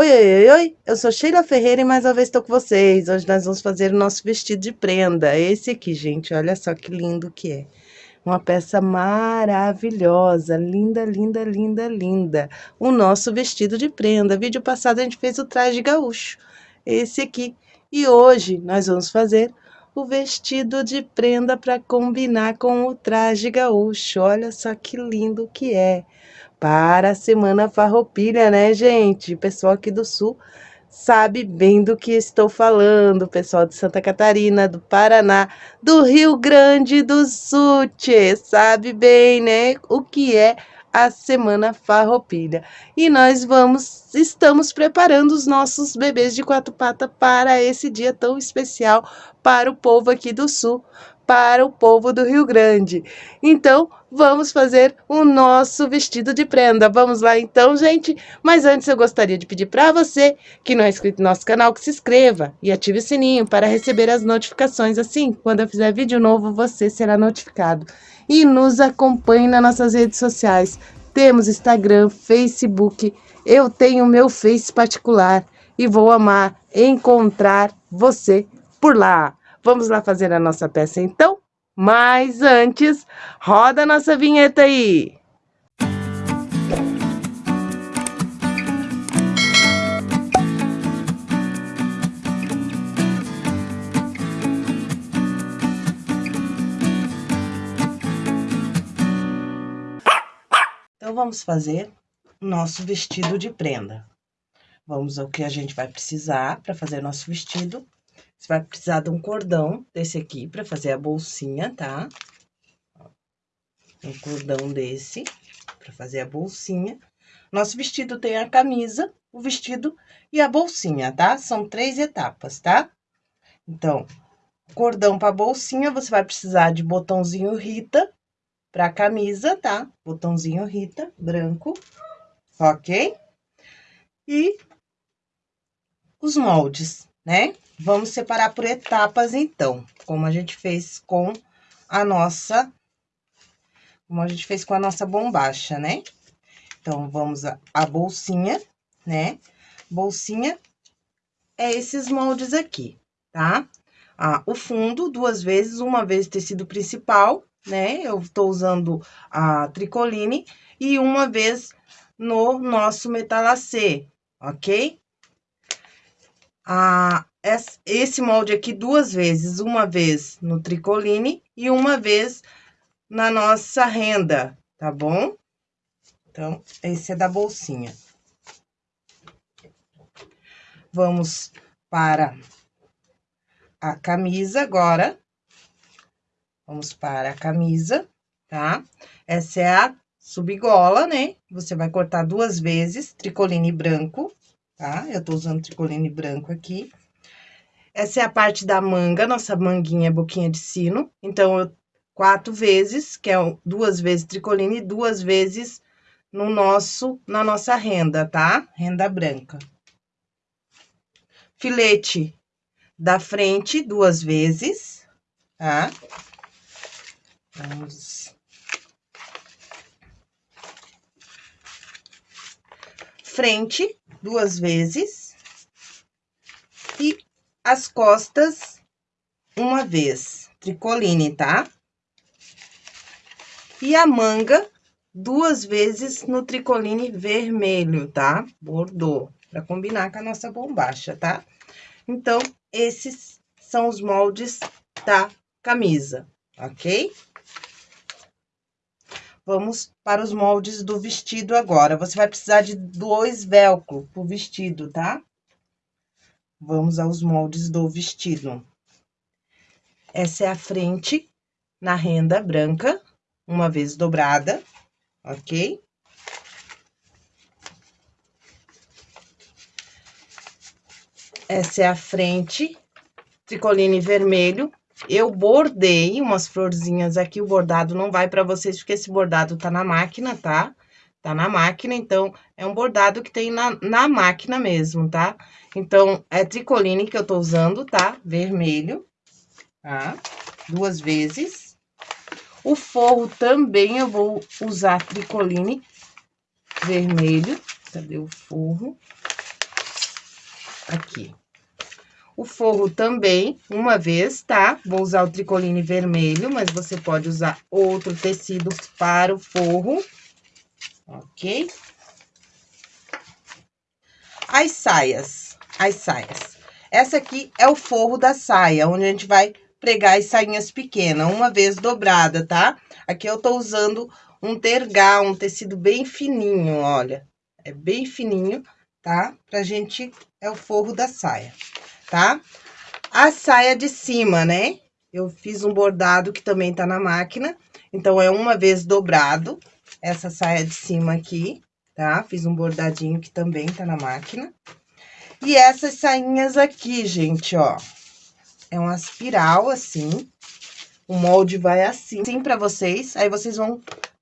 Oi, oi, oi, oi, eu sou Sheila Ferreira e mais uma vez estou com vocês. Hoje nós vamos fazer o nosso vestido de prenda. Esse aqui, gente, olha só que lindo que é. Uma peça maravilhosa, linda, linda, linda, linda. O nosso vestido de prenda. Vídeo passado a gente fez o traje gaúcho, esse aqui. E hoje nós vamos fazer o vestido de prenda para combinar com o traje gaúcho. Olha só que lindo que é para a Semana Farroupilha, né, gente? Pessoal aqui do Sul sabe bem do que estou falando, pessoal de Santa Catarina, do Paraná, do Rio Grande do Sul, tchê, sabe bem, né, o que é a Semana Farroupilha. E nós vamos, estamos preparando os nossos bebês de quatro patas para esse dia tão especial para o povo aqui do Sul, para o povo do Rio Grande. Então, vamos fazer o nosso vestido de prenda. Vamos lá então, gente? Mas antes eu gostaria de pedir para você que não é inscrito no nosso canal que se inscreva e ative o sininho para receber as notificações. Assim, quando eu fizer vídeo novo, você será notificado. E nos acompanhe nas nossas redes sociais. Temos Instagram, Facebook, eu tenho meu Face particular e vou amar encontrar você por lá. Vamos lá fazer a nossa peça então? Mas antes, roda a nossa vinheta aí! Então, vamos fazer nosso vestido de prenda. Vamos ao que a gente vai precisar para fazer nosso vestido. Você vai precisar de um cordão desse aqui para fazer a bolsinha, tá? Um cordão desse para fazer a bolsinha. Nosso vestido tem a camisa, o vestido e a bolsinha, tá? São três etapas, tá? Então, cordão para bolsinha, você vai precisar de botãozinho Rita para camisa, tá? Botãozinho Rita, branco, ok? E os moldes, né? Vamos separar por etapas, então, como a gente fez com a nossa... Como a gente fez com a nossa bombacha, né? Então, vamos a, a bolsinha, né? Bolsinha é esses moldes aqui, tá? Ah, o fundo, duas vezes, uma vez tecido principal, né? Eu tô usando a tricoline e uma vez no nosso metalacê, ok? a, esse molde aqui duas vezes, uma vez no tricoline e uma vez na nossa renda, tá bom? Então, esse é da bolsinha. Vamos para a camisa agora. Vamos para a camisa, tá? Essa é a subgola, né? Você vai cortar duas vezes, tricoline branco tá? Eu tô usando tricoline branco aqui. Essa é a parte da manga, nossa manguinha é boquinha de sino. Então, eu, quatro vezes, que é duas vezes tricoline e duas vezes no nosso, na nossa renda, tá? Renda branca. Filete da frente, duas vezes, tá? Vamos... Frente, duas vezes. E as costas, uma vez. Tricoline, tá? E a manga, duas vezes no tricoline vermelho, tá? Bordô, pra combinar com a nossa bombacha, tá? Então, esses são os moldes da camisa, ok? Vamos para os moldes do vestido agora. Você vai precisar de dois velcro pro vestido, tá? Vamos aos moldes do vestido. Essa é a frente na renda branca, uma vez dobrada, ok? Essa é a frente, tricoline vermelho, eu bordei umas florzinhas aqui, o bordado não vai para vocês, porque esse bordado tá na máquina, tá? Tá na máquina, então, é um bordado que tem na, na máquina mesmo, tá? Então, é tricoline que eu tô usando, tá? Vermelho, tá? Duas vezes. O forro também eu vou usar tricoline vermelho. Cadê o forro? aqui. O forro também, uma vez, tá? Vou usar o tricoline vermelho, mas você pode usar outro tecido para o forro, ok? As saias, as saias. Essa aqui é o forro da saia, onde a gente vai pregar as sainhas pequenas, uma vez dobrada, tá? Aqui eu tô usando um tergal, um tecido bem fininho, olha. É bem fininho, tá? Pra gente, é o forro da saia, tá? A saia de cima, né? Eu fiz um bordado que também tá na máquina, então é uma vez dobrado, essa saia de cima aqui, tá? Fiz um bordadinho que também tá na máquina. E essas sainhas aqui, gente, ó, é uma espiral assim, o molde vai assim, assim pra vocês, aí vocês vão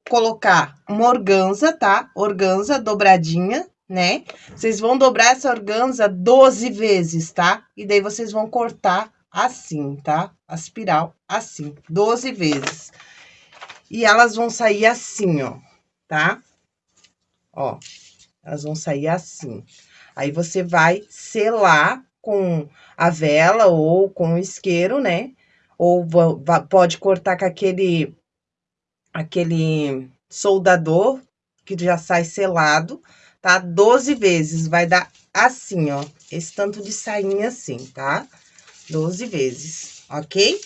colocar uma organza, tá? Organza dobradinha, né? Vocês vão dobrar essa organza 12 vezes, tá? E daí vocês vão cortar assim, tá? A espiral assim, 12 vezes. E elas vão sair assim, ó, tá? Ó, elas vão sair assim. Aí você vai selar com a vela ou com o isqueiro, né? Ou pode cortar com aquele, aquele soldador que já sai selado, tá? 12 vezes, vai dar assim, ó, esse tanto de sainha assim, tá? 12 vezes, ok?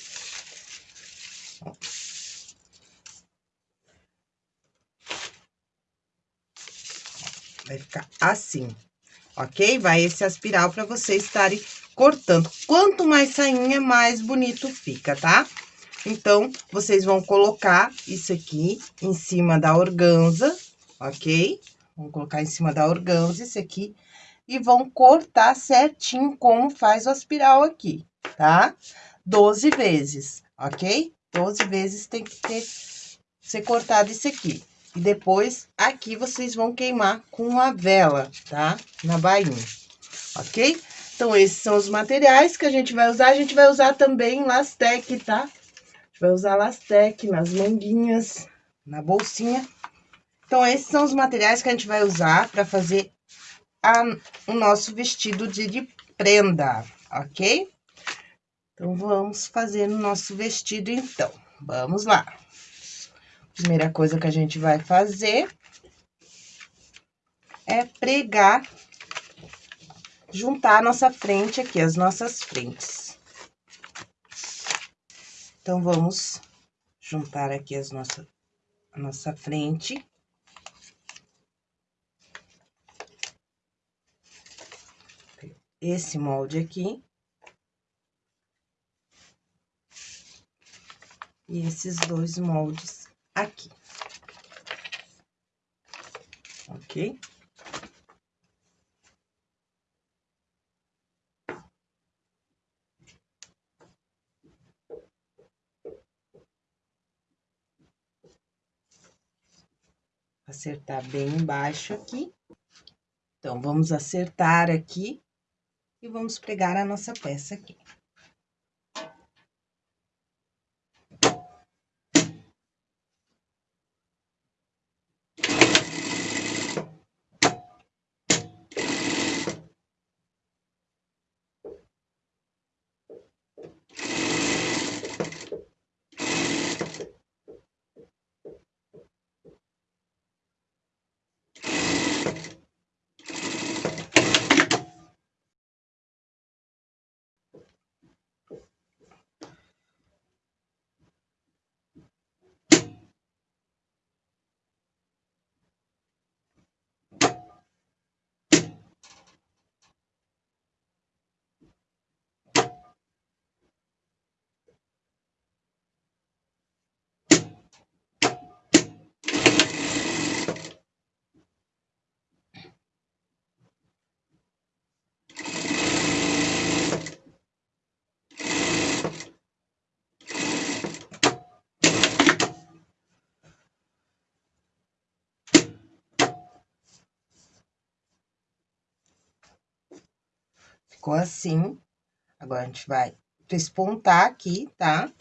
Vai ficar assim, ok? Vai esse aspiral para vocês estarem cortando. Quanto mais sainha, mais bonito fica, tá? Então, vocês vão colocar isso aqui em cima da organza, ok? Vão colocar em cima da organza esse aqui e vão cortar certinho como faz o aspiral aqui, tá? 12 vezes, ok? 12 vezes tem que ter, ser cortado isso aqui. E depois, aqui, vocês vão queimar com a vela, tá? Na bainha, ok? Então, esses são os materiais que a gente vai usar. A gente vai usar também lastec, tá? A gente vai usar lastec nas manguinhas, na bolsinha. Então, esses são os materiais que a gente vai usar para fazer a, o nosso vestido de, de prenda, ok? Então, vamos fazer o nosso vestido, então. Vamos lá. Primeira coisa que a gente vai fazer é pregar, juntar a nossa frente aqui, as nossas frentes. Então, vamos juntar aqui as nossa, a nossa frente. Esse molde aqui. E esses dois moldes aqui. Ok? Acertar bem embaixo aqui. Então, vamos acertar aqui e vamos pregar a nossa peça aqui. Ficou assim. Agora, a gente vai despontar aqui, tá?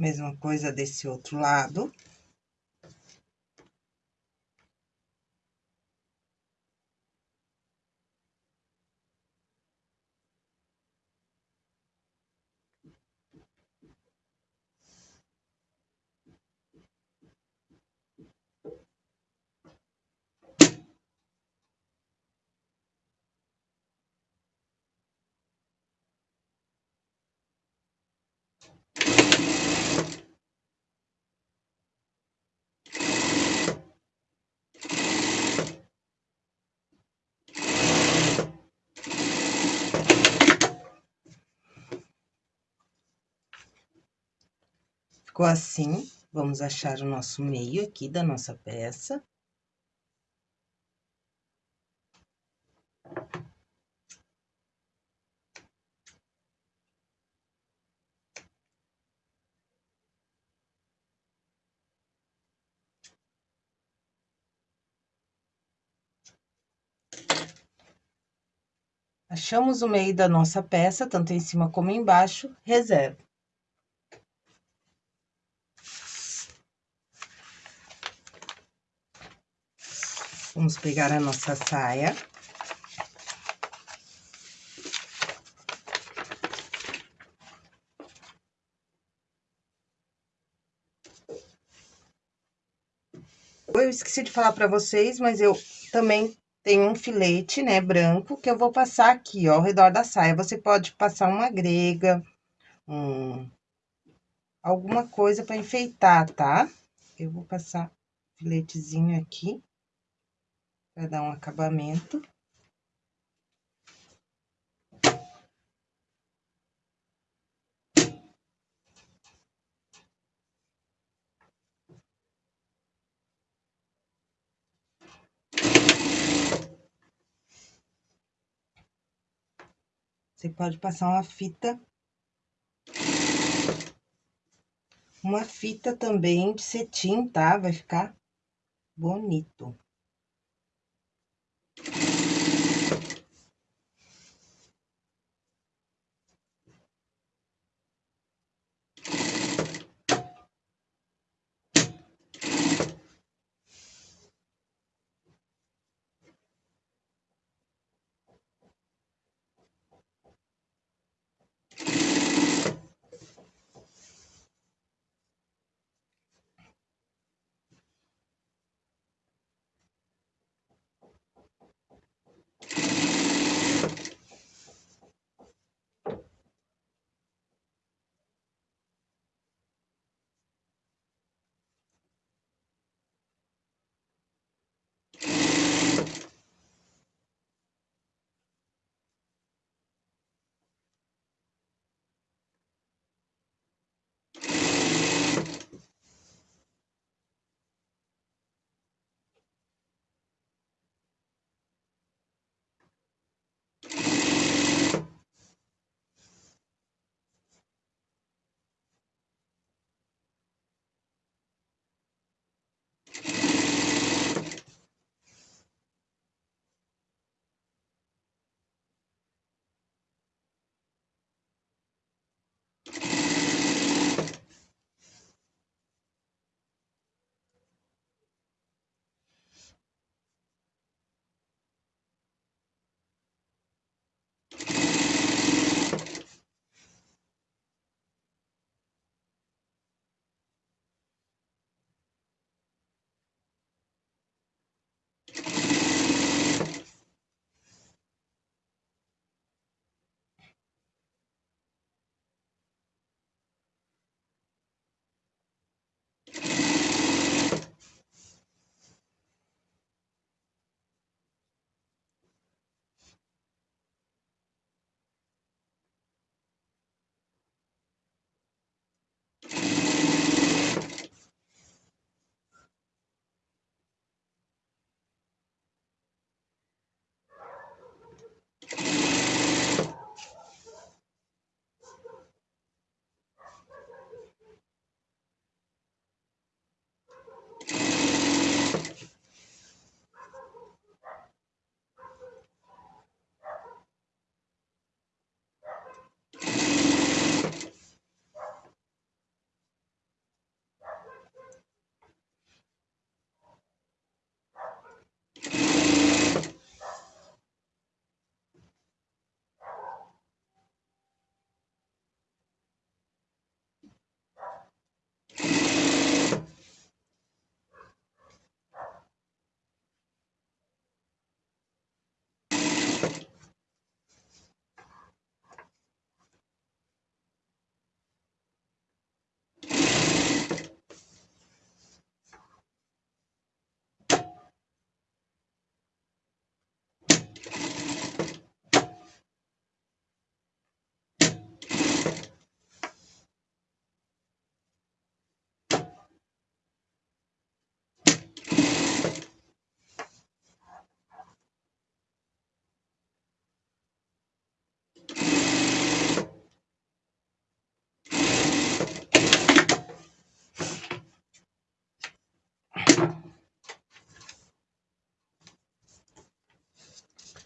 Mesma coisa desse outro lado. Ficou assim, vamos achar o nosso meio aqui da nossa peça. Achamos o meio da nossa peça, tanto em cima como embaixo, reserva. Vamos pegar a nossa saia. Eu esqueci de falar pra vocês, mas eu também tenho um filete, né, branco, que eu vou passar aqui, ó, ao redor da saia. Você pode passar uma grega, um... alguma coisa pra enfeitar, tá? Eu vou passar filetezinho aqui para dar um acabamento. Você pode passar uma fita uma fita também de cetim, tá? Vai ficar bonito.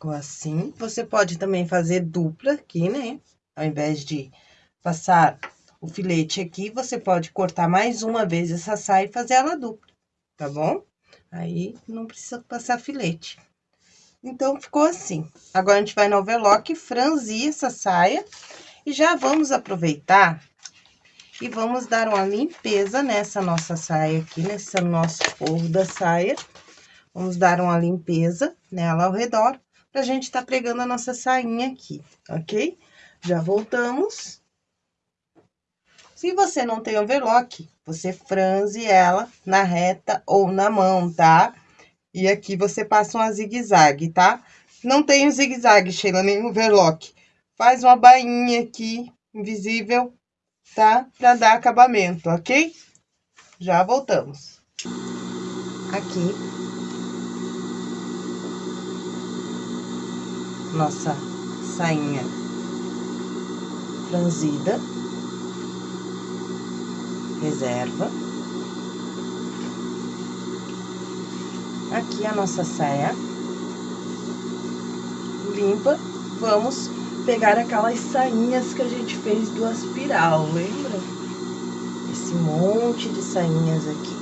Ficou assim. Você pode também fazer dupla aqui, né? Ao invés de passar o filete aqui, você pode cortar mais uma vez essa saia e fazer ela dupla, tá bom? Aí, não precisa passar filete. Então, ficou assim. Agora, a gente vai no overlock, franzir essa saia. E já vamos aproveitar e vamos dar uma limpeza nessa nossa saia aqui, nesse nosso forro da saia. Vamos dar uma limpeza nela ao redor, pra gente tá pregando a nossa sainha aqui, ok? Já voltamos. Se você não tem overlock, você franze ela na reta ou na mão, tá? E aqui você passa uma zigue-zague, tá? Não tem o zigue-zague, Sheila, nem overlock. Faz uma bainha aqui, invisível, tá? Pra dar acabamento, ok? Já voltamos. Aqui. Nossa sainha franzida. Reserva. Aqui a nossa saia limpa. Vamos pegar aquelas sainhas que a gente fez do aspiral, lembra? Esse monte de sainhas aqui.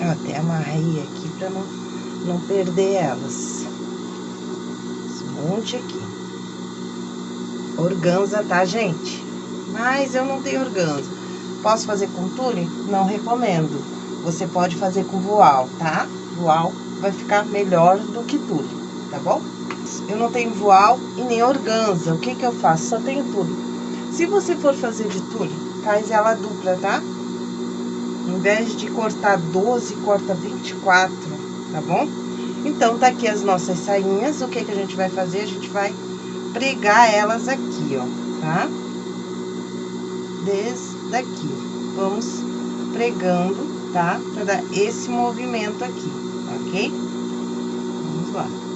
Eu até amarrei aqui pra não, não perder elas. Monte aqui. Organza, tá, gente? Mas eu não tenho organza. Posso fazer com tule? Não recomendo. Você pode fazer com voal, tá? Voal vai ficar melhor do que tule, tá bom? Eu não tenho voal e nem organza. O que que eu faço? Só tenho tule. Se você for fazer de tule, faz ela dupla, tá? Em vez de cortar 12, corta 24, tá bom? Então, tá aqui as nossas sainhas. O que que a gente vai fazer? A gente vai pregar elas aqui, ó, tá? Desde aqui. Vamos pregando, tá? Pra dar esse movimento aqui, ok? Vamos lá.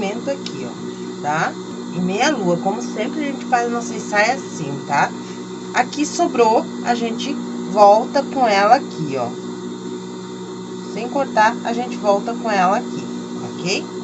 Esse movimento aqui, ó, tá? Em meia lua, como sempre a gente faz a nossa saia assim, tá? Aqui sobrou, a gente volta com ela aqui, ó. Sem cortar, a gente volta com ela aqui, ok?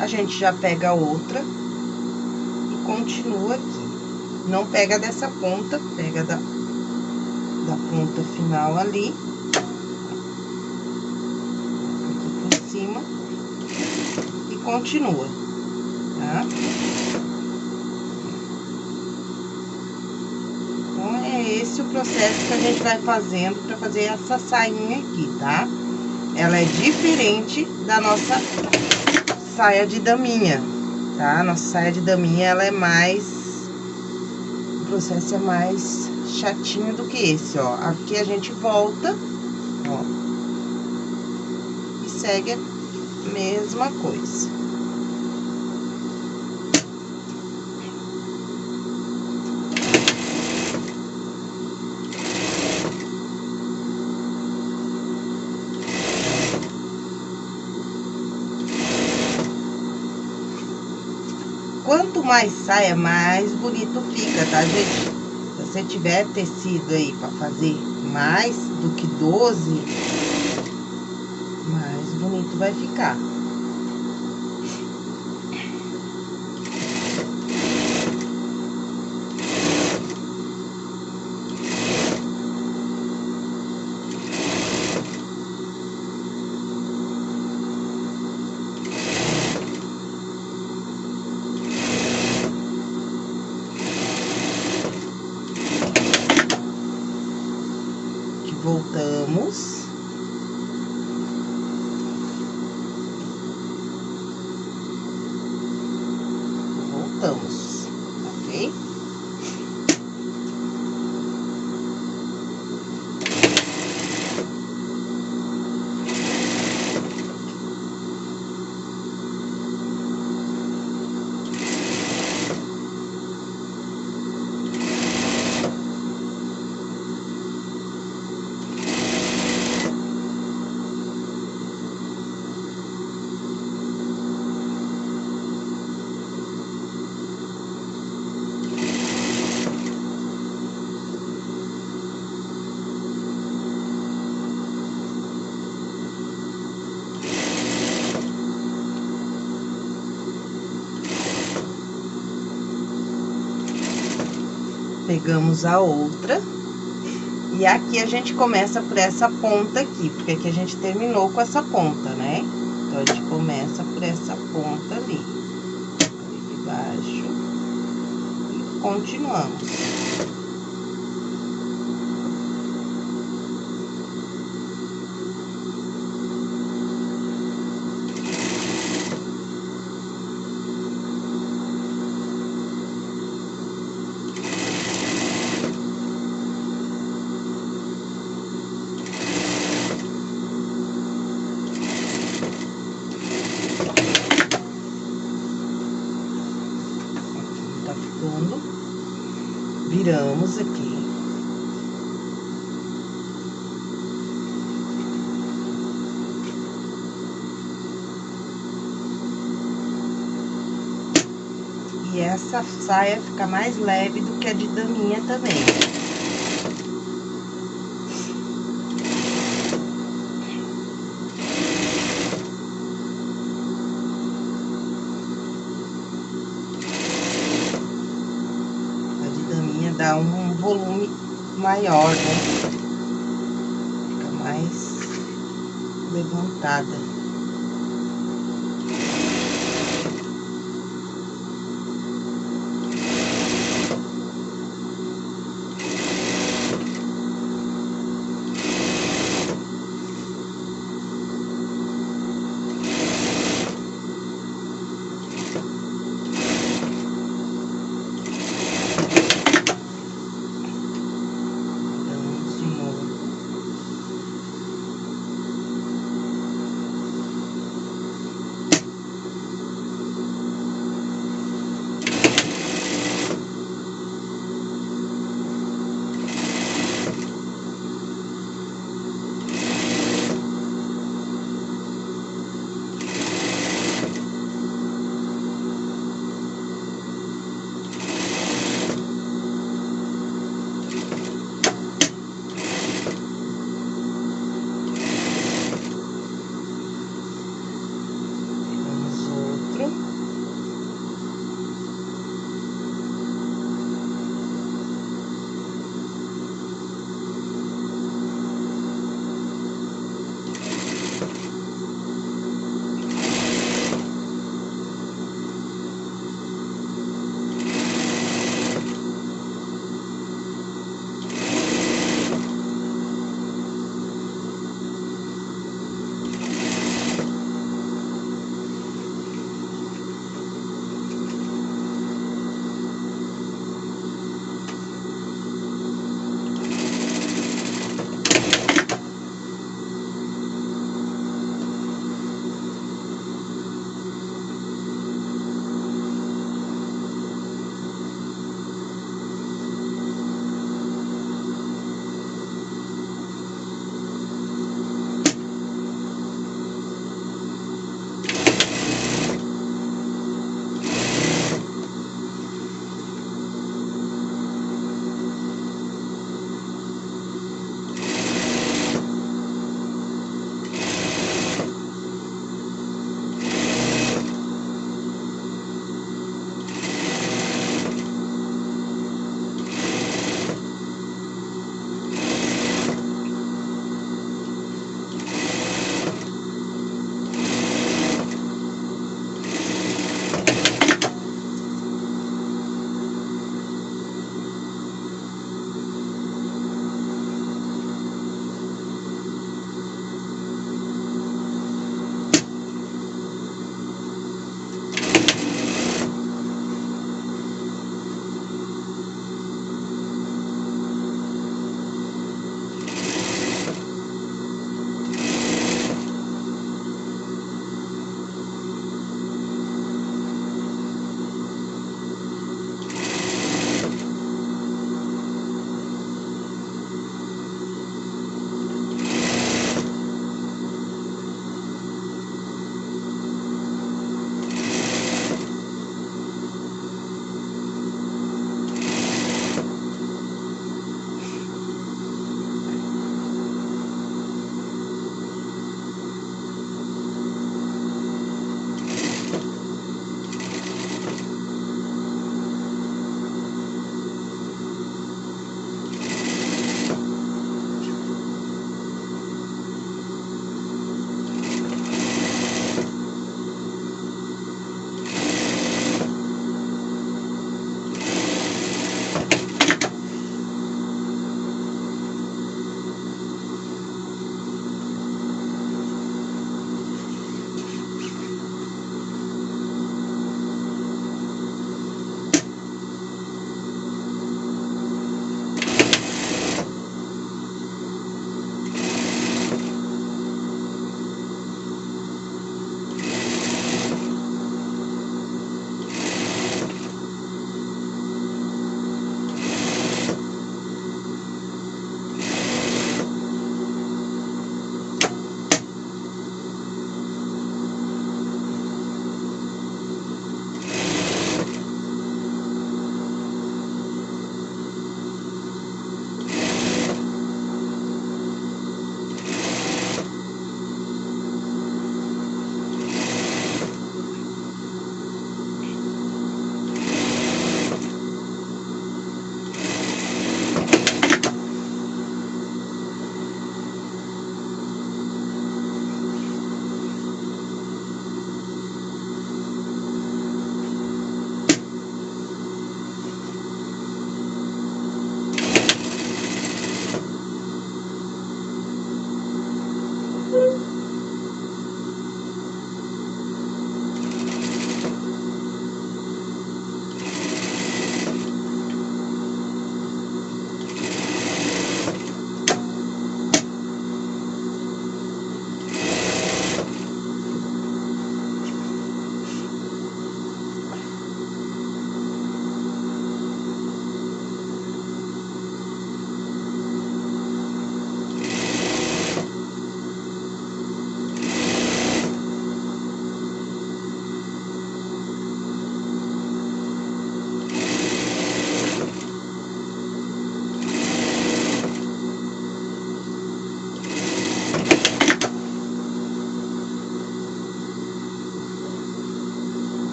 a gente já pega outra e continua aqui. Não pega dessa ponta, pega da, da ponta final ali. Aqui por cima. E continua, tá? Então, é esse o processo que a gente vai fazendo pra fazer essa sainha aqui, tá? Ela é diferente da nossa saia de daminha, tá? Nossa saia de daminha, ela é mais... O processo é mais chatinho do que esse, ó. Aqui a gente volta, ó. E segue a mesma coisa. Quanto mais saia, mais bonito fica, tá, gente? Se você tiver tecido aí pra fazer mais do que 12, mais bonito vai ficar. voltamos. Voltamos, ok? Pegamos a outra. E aqui a gente começa por essa ponta aqui, porque aqui a gente terminou com essa ponta, né? Então, a gente começa por essa ponta ali. Ali de baixo. E continuamos. Viramos aqui. E essa saia fica mais leve do que a de daminha também. dá um volume maior, né? Fica mais levantada.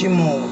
Почему?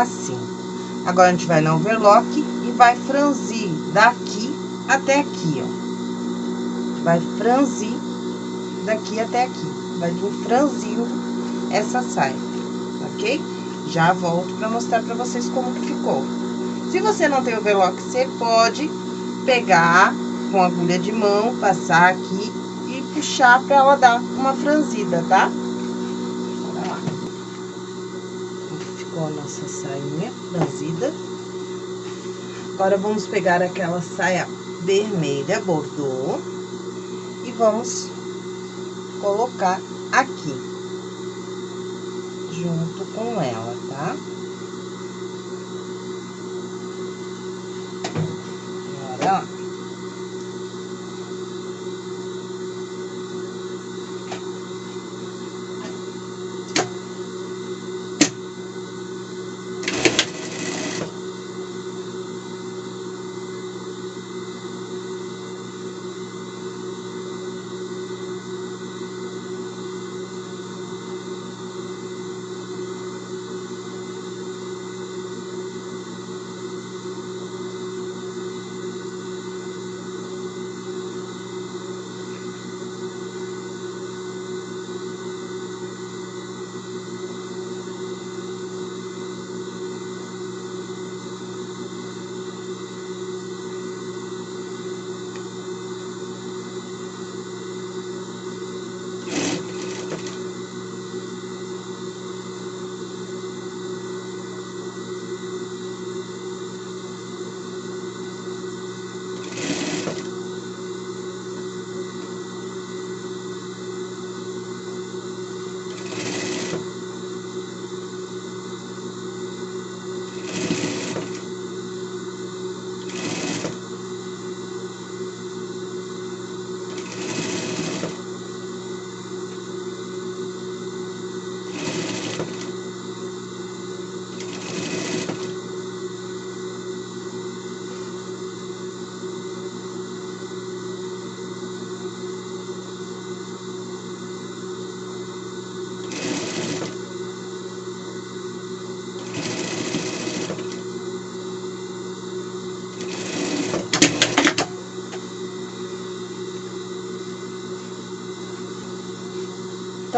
Assim. Agora, a gente vai no overlock e vai franzir daqui até aqui, ó. Vai franzir daqui até aqui. Vai vir franzindo essa saia, ok? Já volto pra mostrar pra vocês como que ficou. Se você não tem overlock, você pode pegar com agulha de mão, passar aqui e puxar pra ela dar uma franzida, tá? Com a nossa sainha franzida. Agora, vamos pegar aquela saia vermelha bordô e vamos colocar aqui, junto com ela, tá? Agora, ó.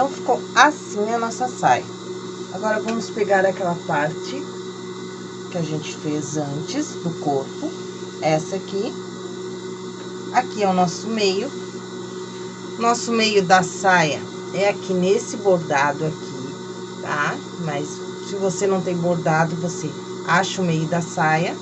Então, ficou assim a nossa saia. Agora, vamos pegar aquela parte que a gente fez antes do corpo, essa aqui. Aqui é o nosso meio. Nosso meio da saia é aqui nesse bordado aqui, tá? Mas se você não tem bordado, você acha o meio da saia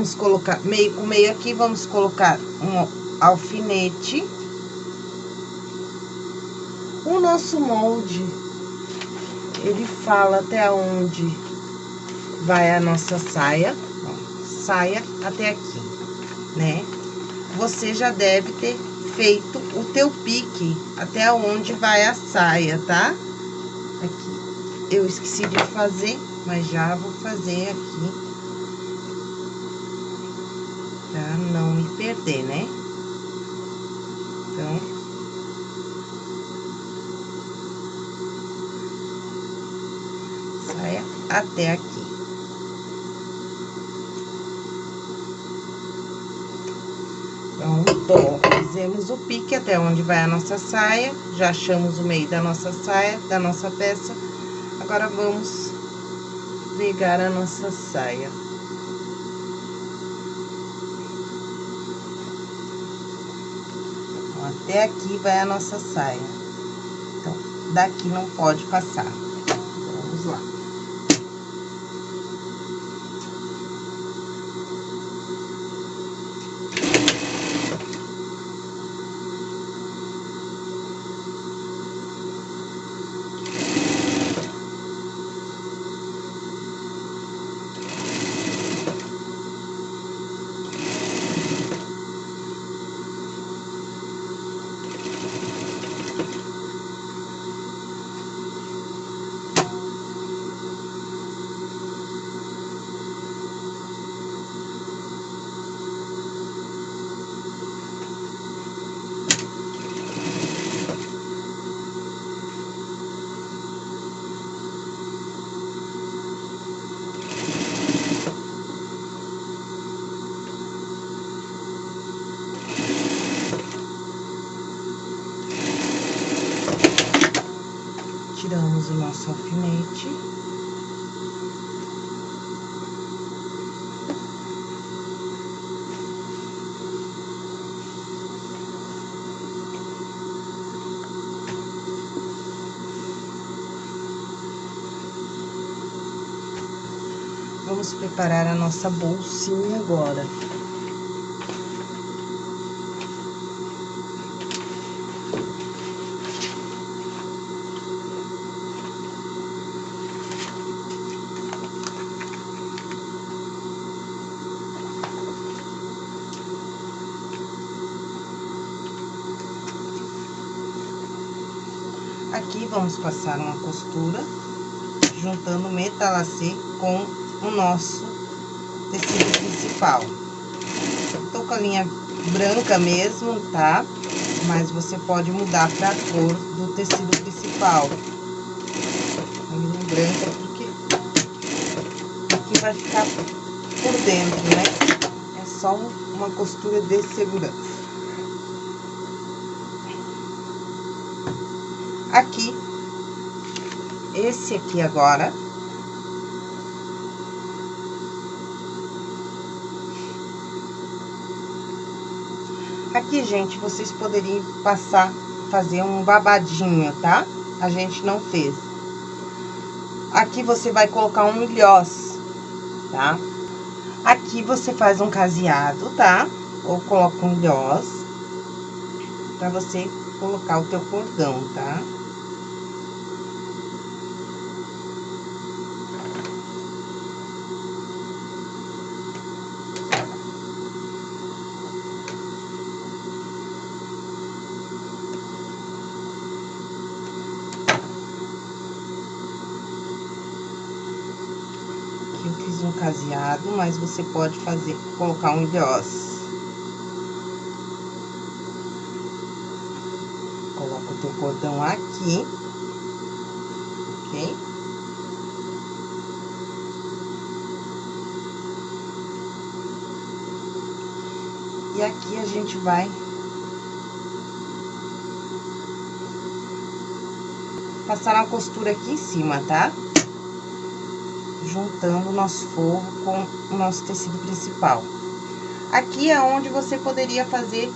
Vamos colocar meio, o meio aqui, vamos colocar um alfinete. O nosso molde, ele fala até onde vai a nossa saia, ó, saia até aqui, né? Você já deve ter feito o teu pique até onde vai a saia, tá? Aqui. Eu esqueci de fazer, mas já vou fazer aqui. Pra não me perder, né? Então... Saia até aqui. Pronto, fizemos o pique até onde vai a nossa saia, já achamos o meio da nossa saia, da nossa peça. Agora, vamos pegar a nossa saia. Até aqui vai a nossa saia. Então, daqui não pode passar. Vamos lá. tiramos o nosso alfinete. Vamos preparar a nossa bolsinha agora. Aqui, vamos passar uma costura, juntando metalacê com o nosso tecido principal. Tô com a linha branca mesmo, tá? Mas você pode mudar pra cor do tecido principal. A linha branca, porque aqui vai ficar por dentro, né? É só uma costura de segurança. Aqui, esse aqui agora. Aqui, gente, vocês poderiam passar, fazer um babadinho, tá? A gente não fez. Aqui você vai colocar um milhós, tá? Aqui você faz um caseado, tá? Ou coloca um milhós, pra você colocar o teu cordão, tá? mas você pode fazer, colocar um gloss. Coloca o teu cordão aqui, ok? E aqui a gente vai passar uma costura aqui em cima, Tá? Juntando o nosso forro com o nosso tecido principal. Aqui é onde você poderia fazer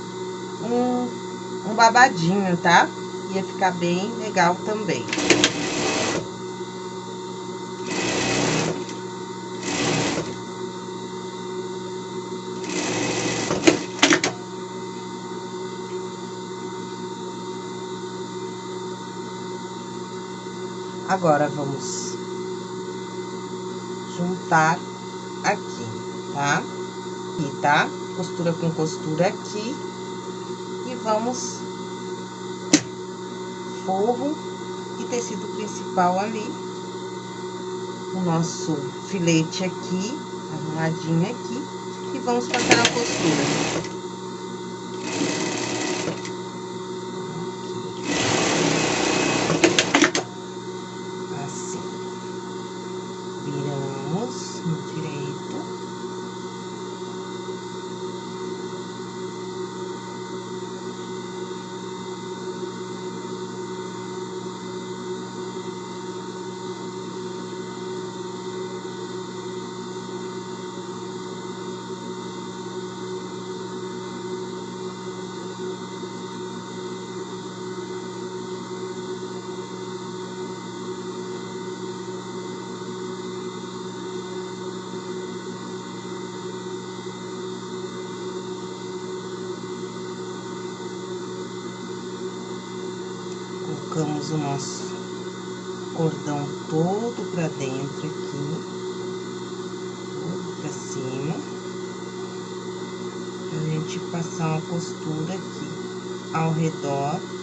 um, um babadinho, tá? Ia ficar bem legal também. Agora, vamos aqui, tá? Aqui, tá? Costura com costura aqui. E vamos forro e tecido principal ali. O nosso filete aqui, arrumadinho aqui. E vamos passar a costura. Colocamos o nosso cordão todo pra dentro aqui, pra cima, pra gente passar uma costura aqui ao redor.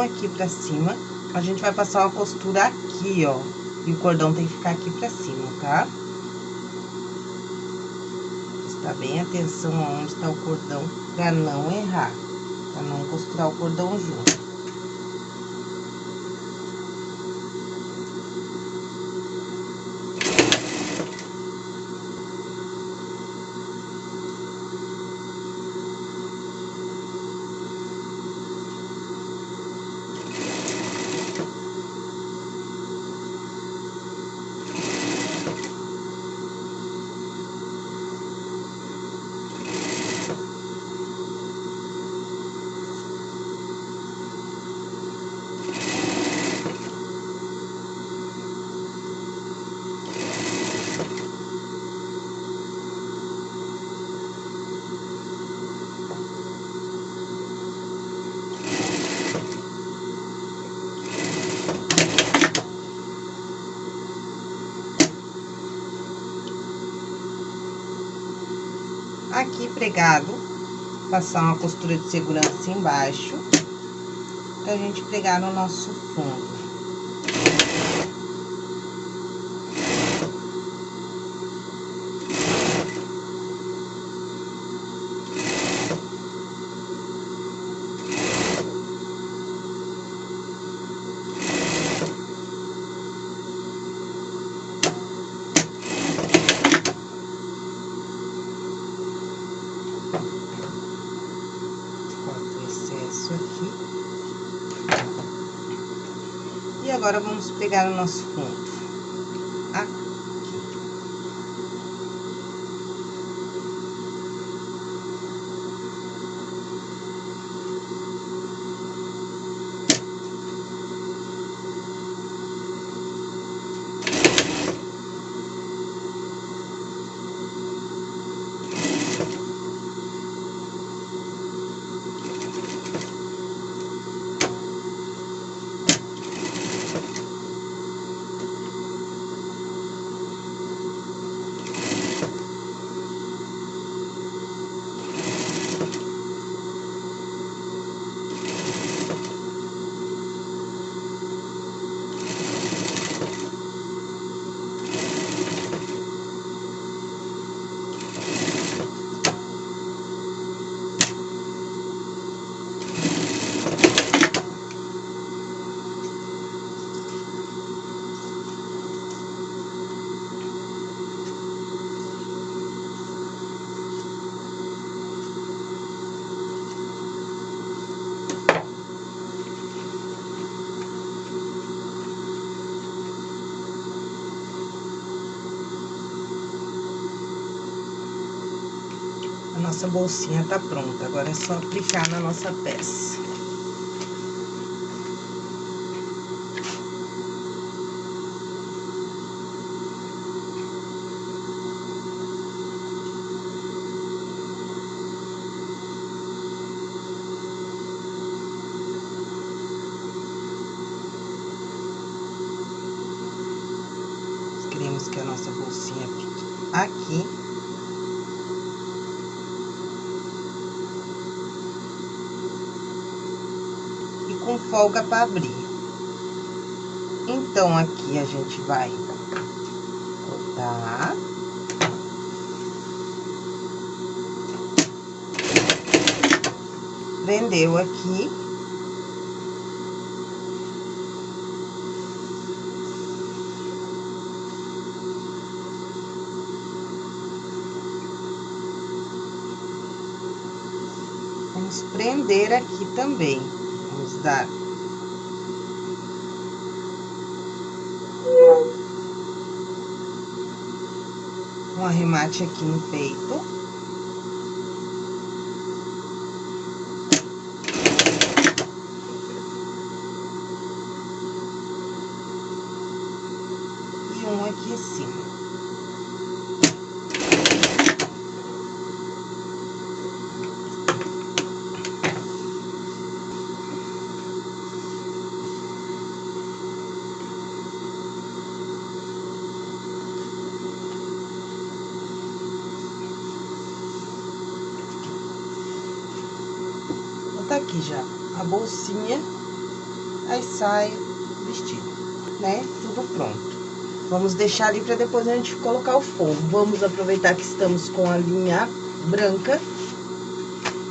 Aqui pra cima. A gente vai passar uma costura aqui, ó. E o cordão tem que ficar aqui pra cima, tá? Prestar bem atenção aonde tá o cordão pra não errar. Pra não costurar o cordão junto. aqui pregado, passar uma costura de segurança embaixo, pra gente pregar no nosso fundo. agora vamos nossa bolsinha tá pronta. Agora é só aplicar na nossa peça. Queremos que a nossa bolsinha fique aqui. com folga para abrir. Então, aqui a gente vai cortar. Prendeu aqui. Vamos prender aqui também dar arremate aqui no peito. E um aqui em cima. tá aqui já a bolsinha, aí sai vestido, né? Tudo pronto. Vamos deixar ali para depois a gente colocar o forro. Vamos aproveitar que estamos com a linha branca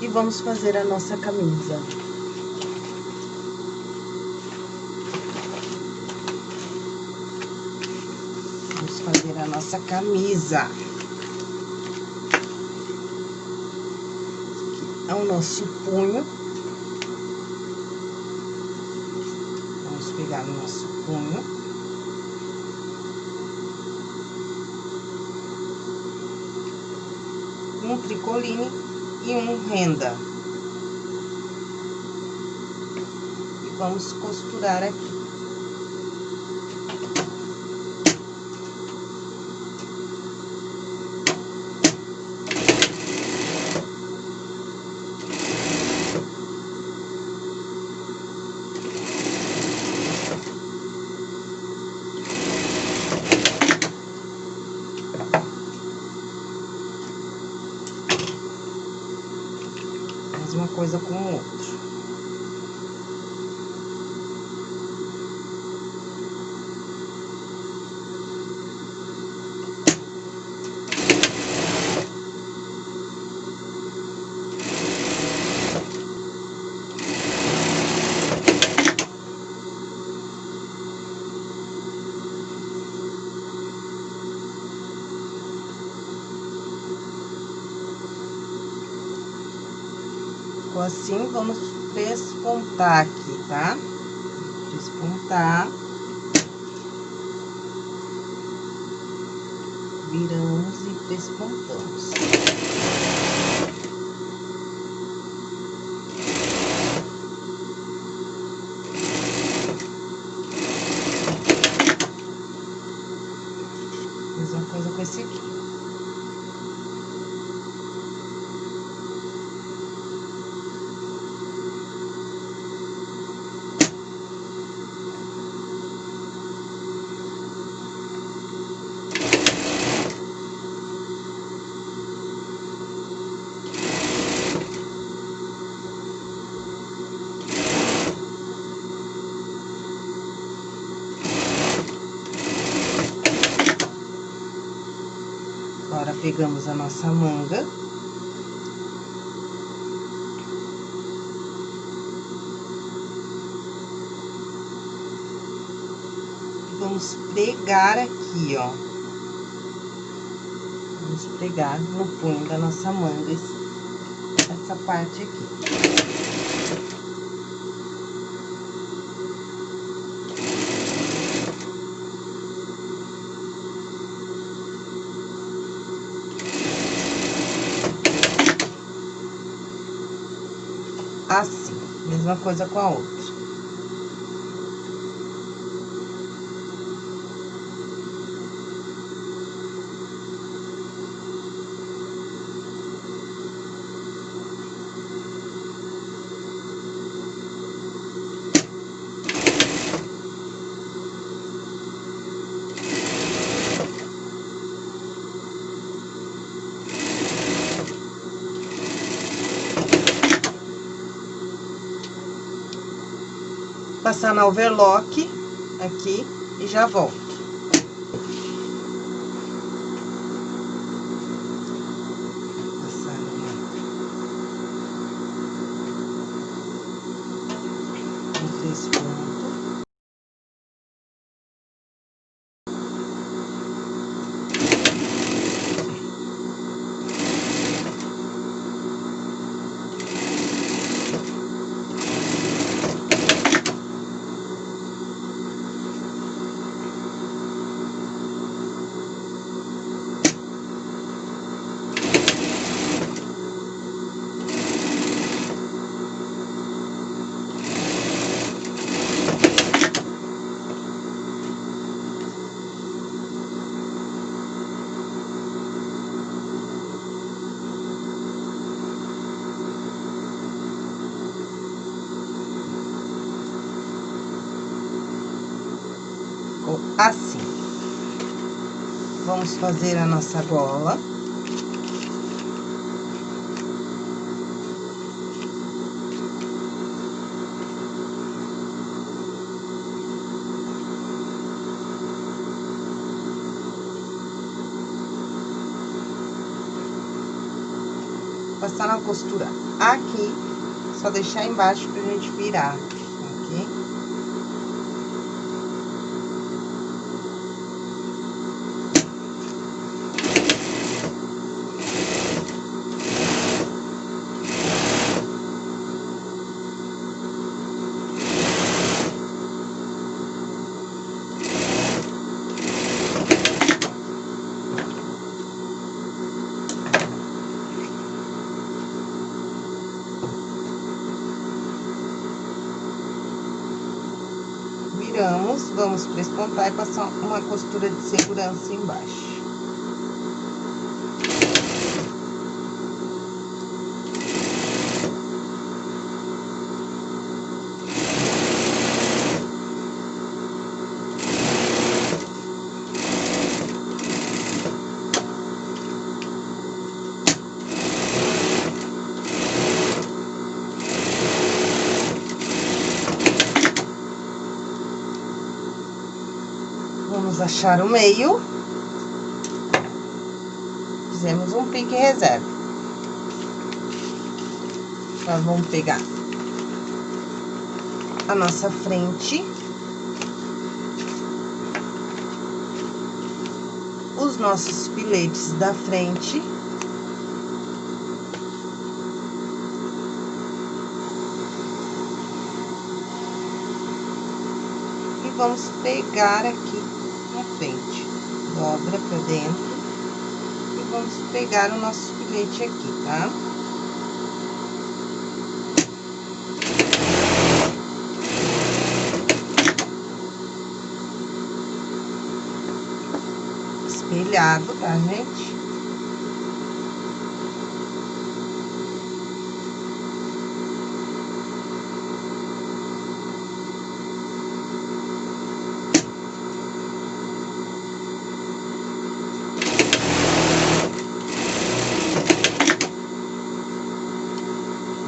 e vamos fazer a nossa camisa. Vamos fazer a nossa camisa. Aqui é o nosso punho. pegar no nosso punho. Um tricoline e um renda. E vamos costurar aqui. uma coisa com assim, vamos despontar aqui, tá? Despontar. Viramos e despontamos. Mesma coisa com esse aqui. Agora, pegamos a nossa manga. Vamos pregar aqui, ó. Vamos pregar no punho da nossa manga essa parte aqui. assim. Mesma coisa com a outra. Passar na overlock aqui e já volto. Passar uma... Um três pontos. assim. Vamos fazer a nossa gola. Passar na costura aqui, só deixar embaixo pra gente virar. Prespontar e passar uma costura de segurança embaixo. Achar o meio. Fizemos um pique reserva. Nós vamos pegar a nossa frente. Os nossos filetes da frente. E vamos pegar aqui Dobra pra dentro. E vamos pegar o nosso filete aqui, tá? Espelhado, tá, gente?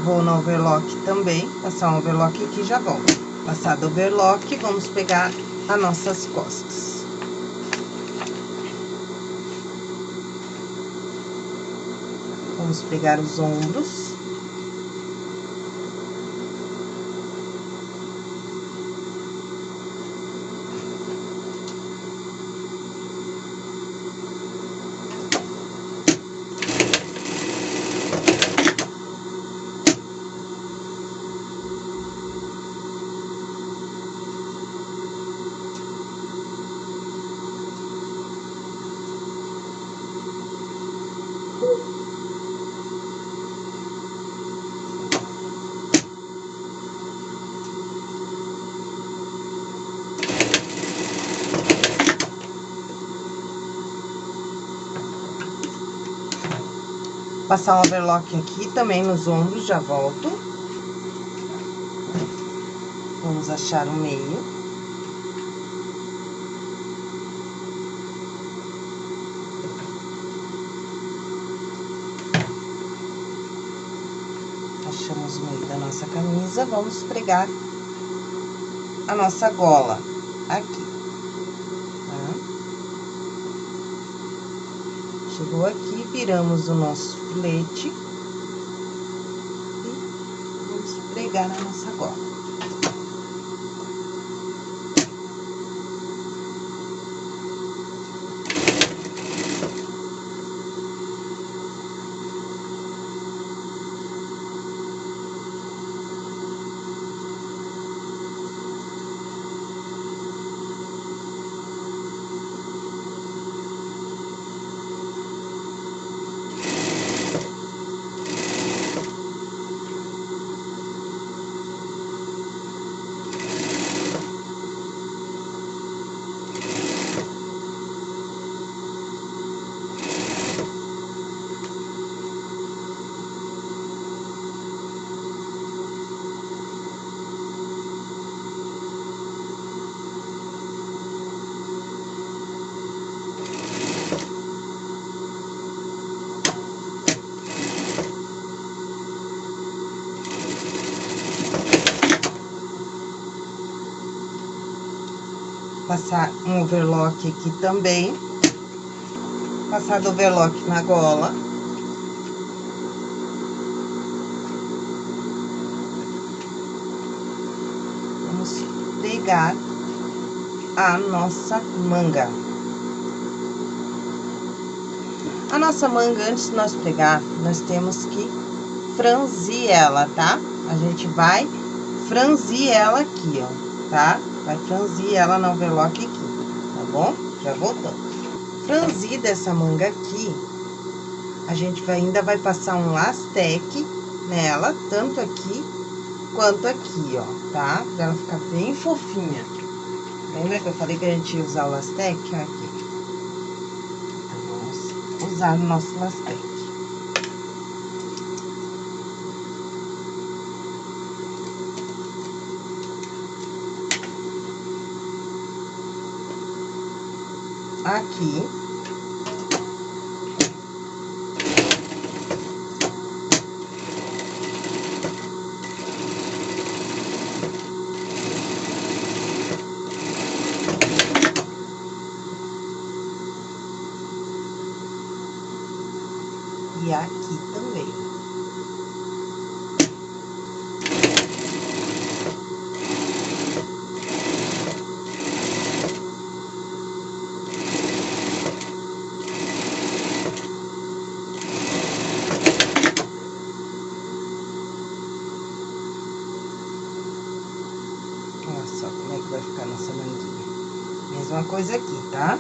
Vou no overlock também, passar um overlock aqui já volto. Passado o overlock, vamos pegar as nossas costas. Vamos pegar os ombros. Passar um overlock aqui também nos ombros, já volto. Vamos achar o meio. Achamos o meio da nossa camisa, vamos pregar a nossa gola aqui, tá? Chegou aqui, viramos o nosso filete e vamos pregar a nossa gola. Passar um overlock aqui também. Passar do overlock na gola. Vamos pegar a nossa manga. A nossa manga, antes de nós pegar, nós temos que franzir ela, tá? A gente vai franzir ela aqui, ó, tá? Vai franzir ela no overlock aqui, tá bom? Já voltamos. Franzida essa manga aqui, a gente vai, ainda vai passar um lastec nela, tanto aqui quanto aqui, ó, tá? Pra ela ficar bem fofinha. Lembra que eu falei que a gente ia usar o lastec? Aqui. Vamos usar o nosso lastec. Aqui. E aqui também. mesma coisa aqui, tá?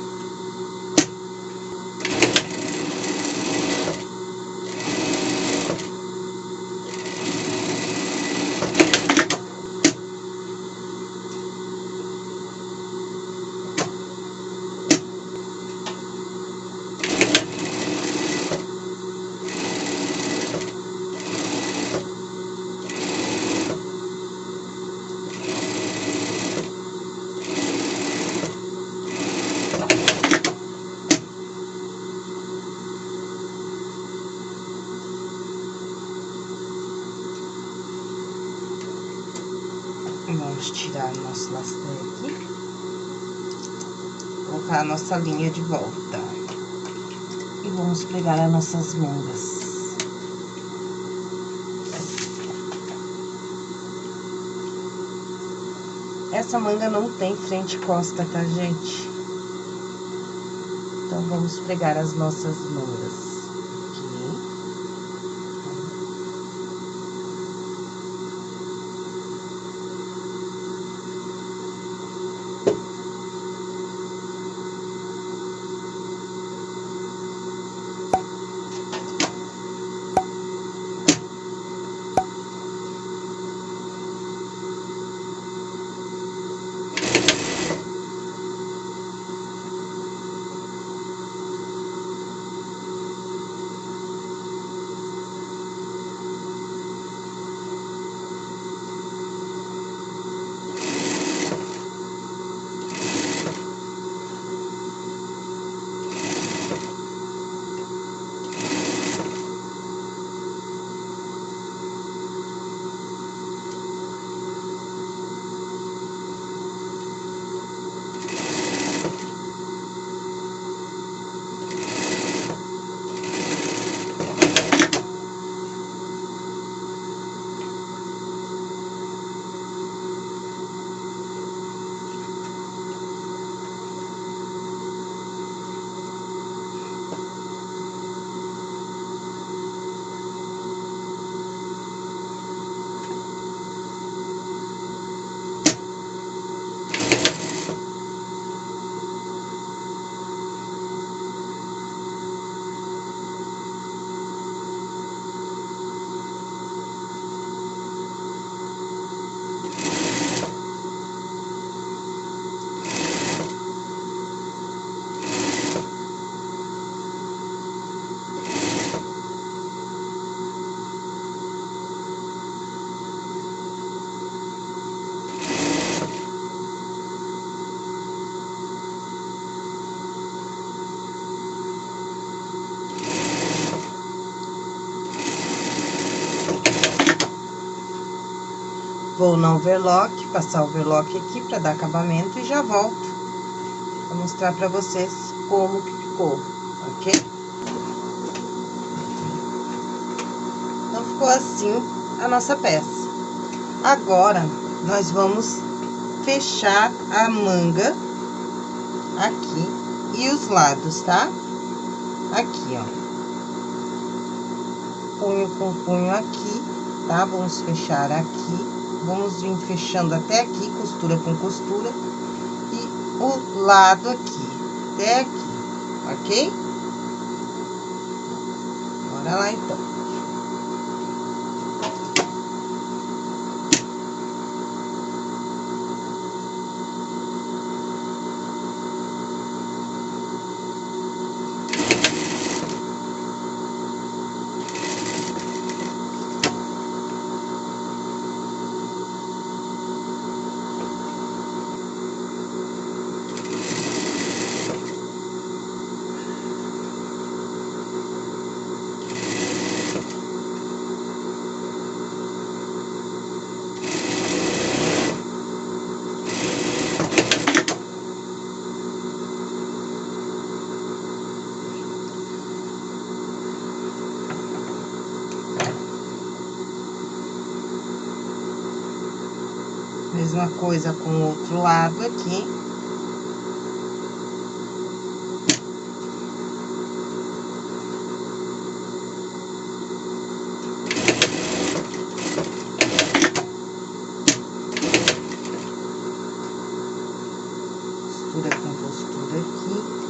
Vamos nosso lastec. Colocar a nossa linha de volta. E vamos pregar as nossas mangas. Essa manga não tem frente e costa, tá, gente? Então, vamos pregar as nossas mangas. Na overlock, passar o overlock aqui para dar acabamento e já volto para mostrar para vocês como que ficou, ok? Então, ficou assim a nossa peça. Agora, nós vamos fechar a manga aqui e os lados, tá? Aqui, ó. Punho com punho aqui, tá? Vamos fechar aqui. Vamos vir fechando até aqui, costura com costura. E o lado aqui, até aqui, ok? Bora lá, então. Mesma coisa com o outro lado aqui. Costura com costura aqui.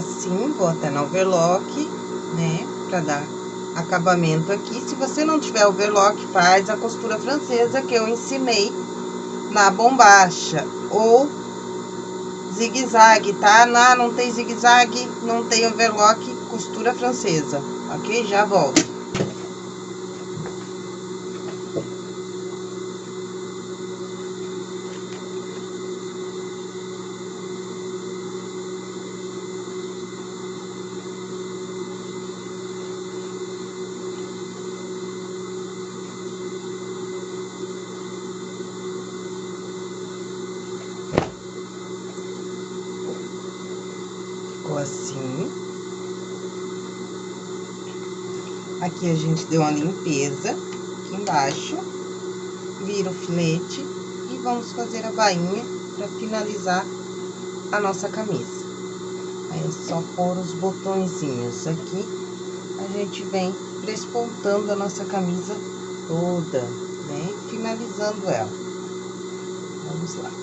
assim, vou até no overlock, né? Pra dar acabamento aqui. Se você não tiver overlock, faz a costura francesa que eu ensinei na bombacha. Ou zigue-zague, tá? Não, não tem zigue-zague, não tem overlock, costura francesa, ok? Já volto. assim. Aqui a gente deu uma limpeza, aqui embaixo. Vira o filete e vamos fazer a bainha para finalizar a nossa camisa. Aí é só pôr os botõezinhos aqui, a gente vem despontando a nossa camisa toda, né? Finalizando ela. Vamos lá.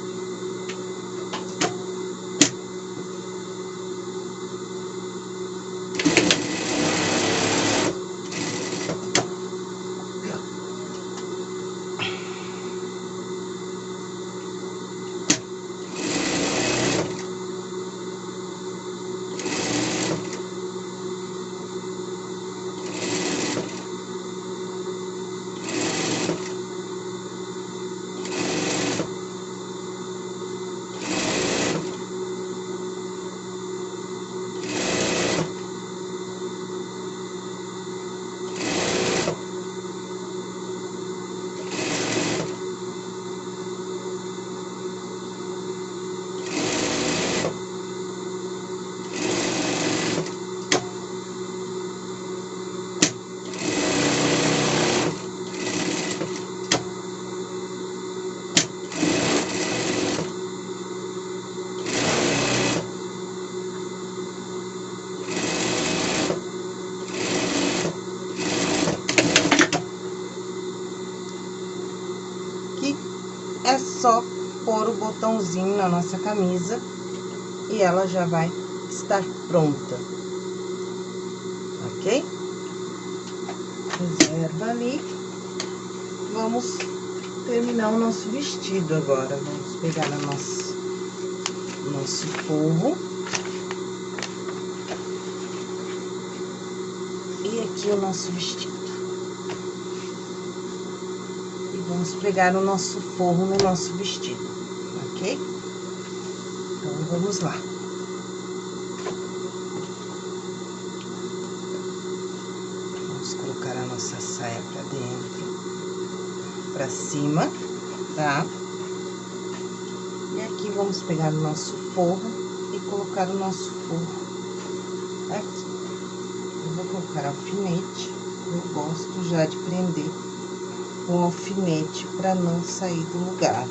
é só pôr o botãozinho na nossa camisa e ela já vai estar pronta. Ok? Reserva ali. Vamos terminar o nosso vestido agora. Vamos pegar o nosso, nosso forro. E aqui o nosso vestido. E vamos pregar o nosso forro no nosso vestido, vamos lá. Vamos colocar a nossa saia pra dentro pra cima, tá? E aqui vamos pegar o nosso forro e colocar o nosso forro aqui. Eu vou colocar alfinete, eu gosto já de prender com alfinete pra não sair do lugar.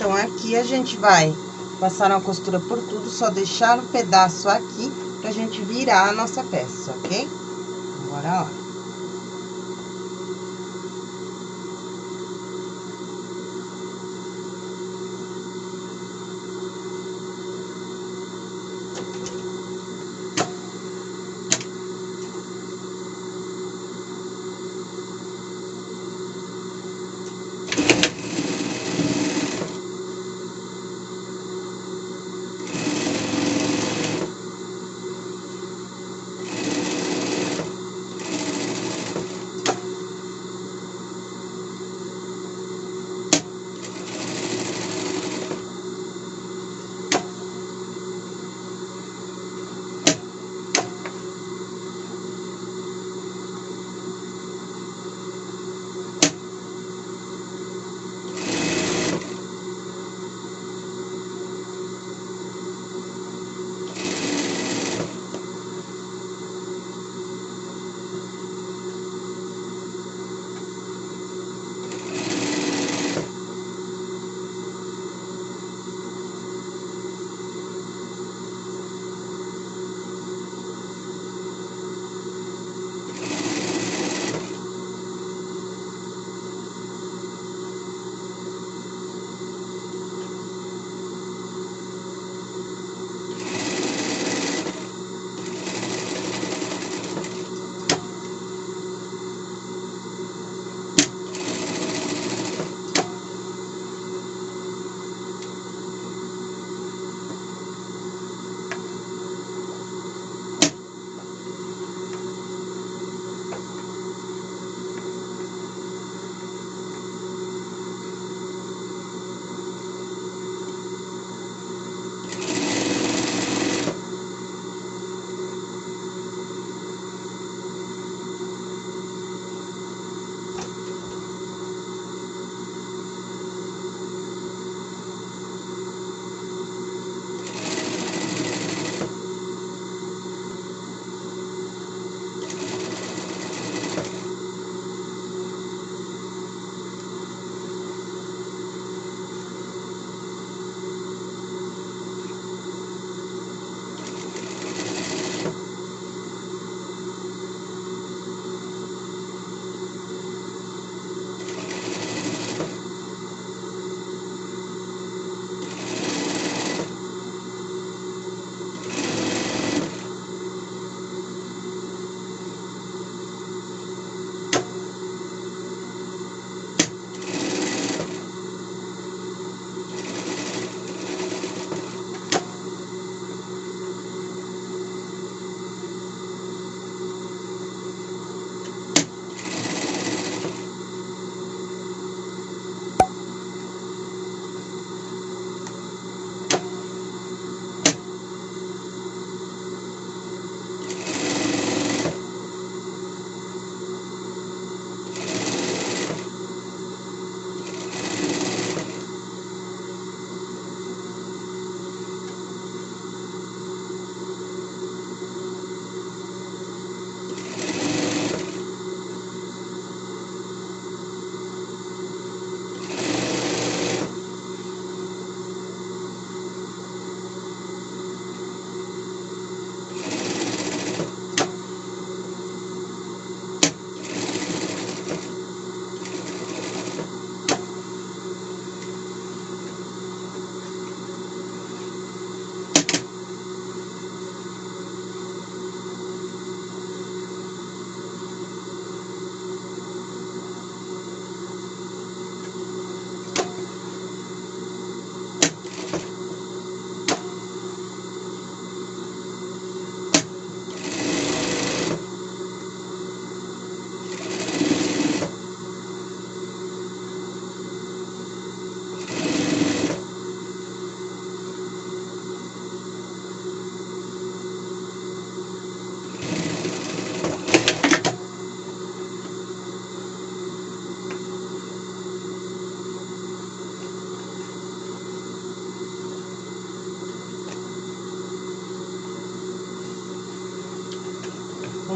Então, aqui a gente vai passar uma costura por tudo, só deixar um pedaço aqui pra gente virar a nossa peça, ok? Agora, ó.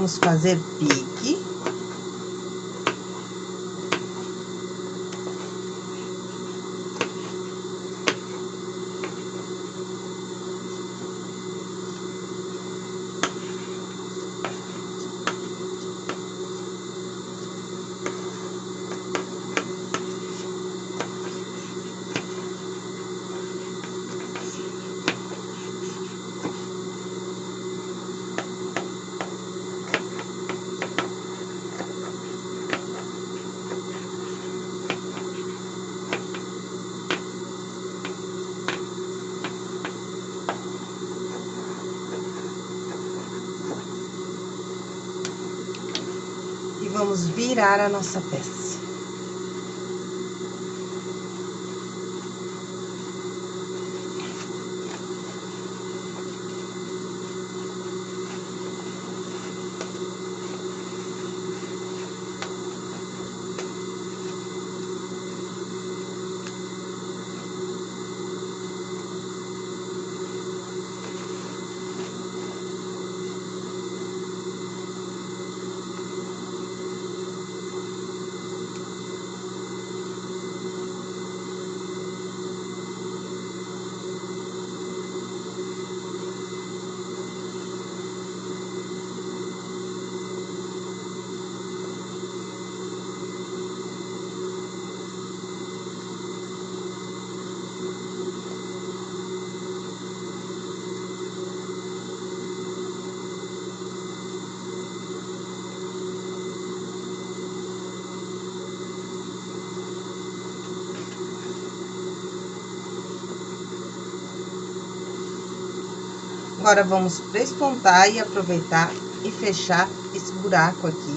Vamos fazer pique. Virar a nossa peça. Agora, vamos despontar e aproveitar e fechar esse buraco aqui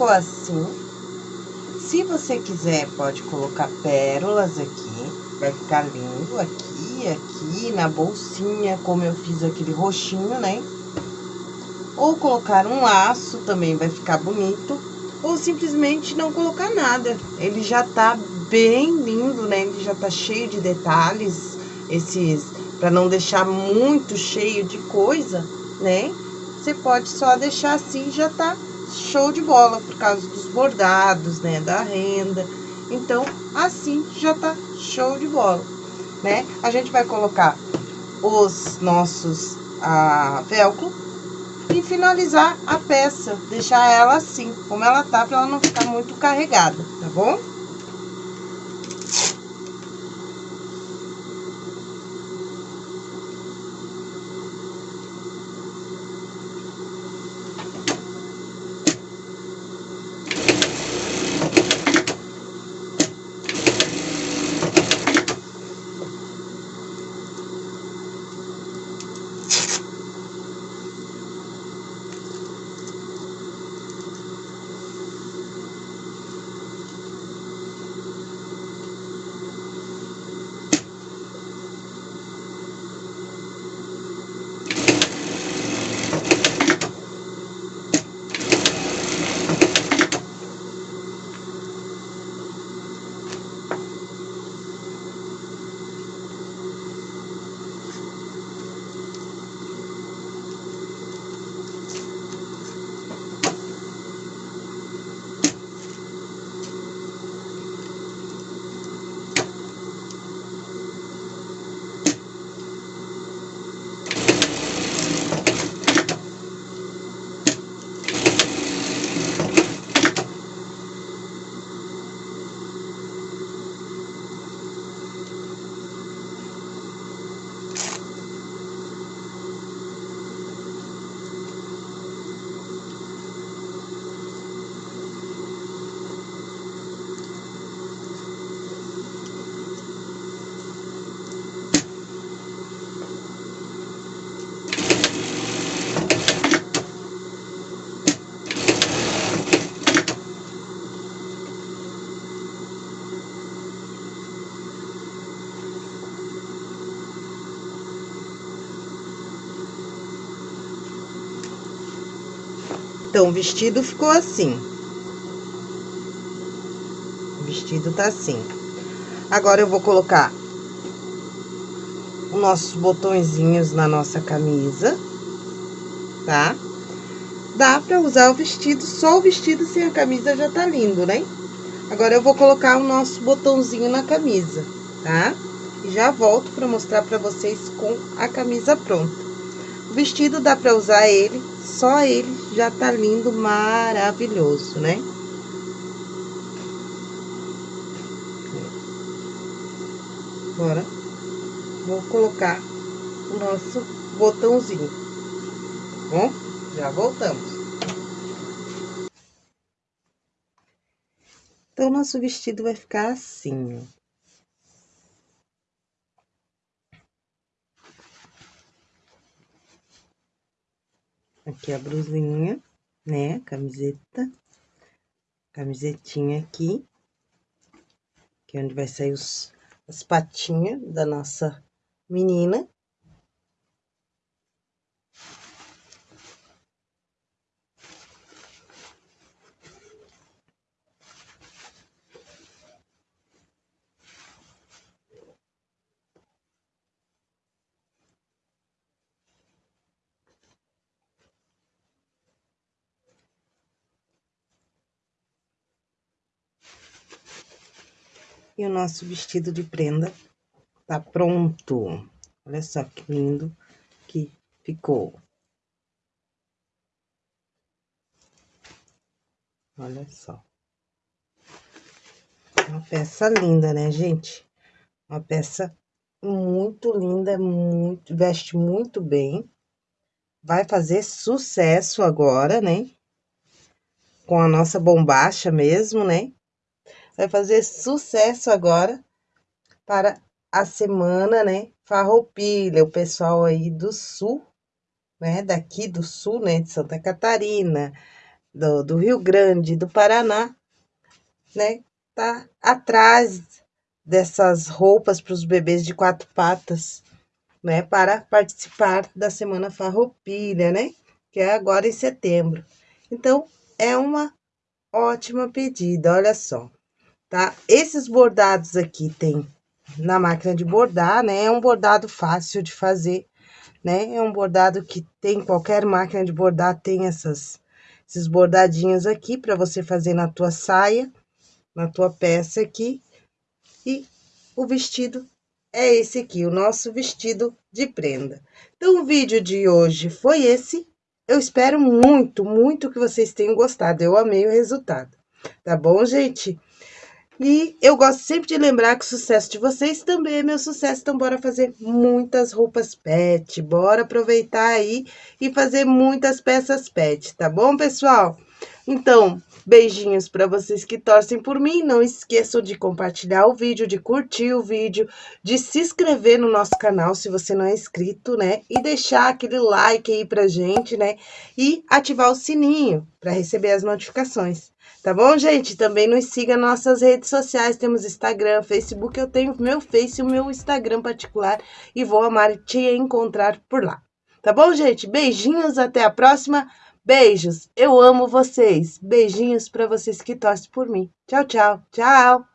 ficou assim. Se você quiser, pode colocar pérolas aqui, vai ficar lindo aqui, aqui, na bolsinha, como eu fiz aquele roxinho, né? Ou colocar um laço, também vai ficar bonito. Ou simplesmente não colocar nada. Ele já tá bem lindo, né? Ele já tá cheio de detalhes, esses... Pra não deixar muito cheio de coisa, né? Você pode só deixar assim, já tá show de bola, por causa dos bordados, né? Da renda. Então, assim já tá show de bola, né? A gente vai colocar os nossos ah, velcro e finalizar a peça, deixar ela assim, como ela tá, pra ela não ficar muito carregada, tá bom? O vestido ficou assim. O vestido tá assim. Agora, eu vou colocar os nossos botõezinhos na nossa camisa, tá? Dá pra usar o vestido, só o vestido sem a camisa já tá lindo, né? Agora, eu vou colocar o nosso botãozinho na camisa, tá? E já volto pra mostrar pra vocês com a camisa pronta. O vestido dá pra usar ele, só ele já tá lindo, maravilhoso, né? Agora, vou colocar o nosso botãozinho. Bom, já voltamos. Então, nosso vestido vai ficar assim, ó. Aqui a blusinha, né? Camiseta. Camisetinha aqui. Que é onde vai sair os, as patinhas da nossa menina. E o nosso vestido de prenda tá pronto. Olha só que lindo que ficou. Olha só. Uma peça linda, né, gente? Uma peça muito linda, muito, veste muito bem. Vai fazer sucesso agora, né? Com a nossa bombacha mesmo, né? Vai fazer sucesso agora para a semana, né? Farroupilha, o pessoal aí do sul, né? Daqui do sul, né? De Santa Catarina, do, do Rio Grande, do Paraná, né? Tá atrás dessas roupas para os bebês de quatro patas, né? Para participar da Semana Farroupilha, né? Que é agora em setembro. Então, é uma ótima pedida, olha só, tá? Esses bordados aqui tem na máquina de bordar, né? É um bordado fácil de fazer, né? É um bordado que tem qualquer máquina de bordar tem essas esses bordadinhos aqui para você fazer na tua saia, na tua peça aqui. E o vestido é esse aqui, o nosso vestido de prenda. Então, o vídeo de hoje foi esse. Eu espero muito, muito que vocês tenham gostado. Eu amei o resultado. Tá bom, gente? E eu gosto sempre de lembrar que o sucesso de vocês também é meu sucesso. Então, bora fazer muitas roupas pet. Bora aproveitar aí e fazer muitas peças pet, tá bom, pessoal? Então, beijinhos para vocês que torcem por mim. Não esqueçam de compartilhar o vídeo, de curtir o vídeo, de se inscrever no nosso canal se você não é inscrito, né? E deixar aquele like aí pra gente, né? E ativar o sininho para receber as notificações. Tá bom, gente? Também nos siga nas nossas redes sociais. Temos Instagram, Facebook. Eu tenho meu Face e o meu Instagram particular. E vou amar te encontrar por lá. Tá bom, gente? Beijinhos, até a próxima. Beijos, eu amo vocês. Beijinhos para vocês que torcem por mim. Tchau, tchau. Tchau.